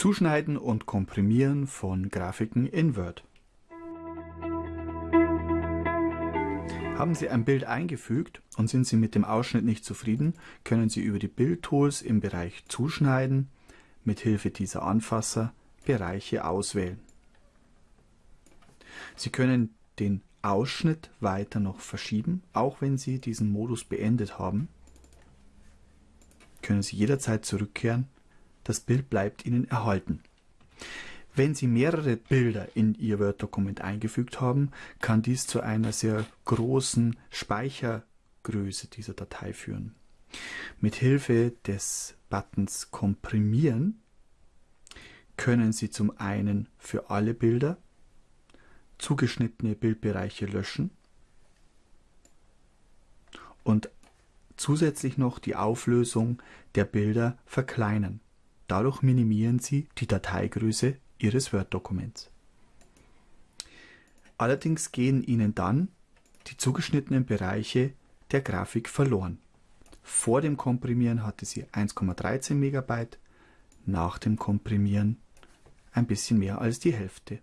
Zuschneiden und Komprimieren von Grafiken in Word. Haben Sie ein Bild eingefügt und sind Sie mit dem Ausschnitt nicht zufrieden, können Sie über die Bildtools im Bereich Zuschneiden mit Hilfe dieser Anfasser Bereiche auswählen. Sie können den Ausschnitt weiter noch verschieben, auch wenn Sie diesen Modus beendet haben. Können Sie jederzeit zurückkehren das Bild bleibt Ihnen erhalten. Wenn Sie mehrere Bilder in Ihr Word-Dokument eingefügt haben, kann dies zu einer sehr großen Speichergröße dieser Datei führen. Mit Hilfe des Buttons Komprimieren können Sie zum einen für alle Bilder zugeschnittene Bildbereiche löschen und zusätzlich noch die Auflösung der Bilder verkleinern. Dadurch minimieren Sie die Dateigröße Ihres Word-Dokuments. Allerdings gehen Ihnen dann die zugeschnittenen Bereiche der Grafik verloren. Vor dem Komprimieren hatte sie 1,13 MB, nach dem Komprimieren ein bisschen mehr als die Hälfte.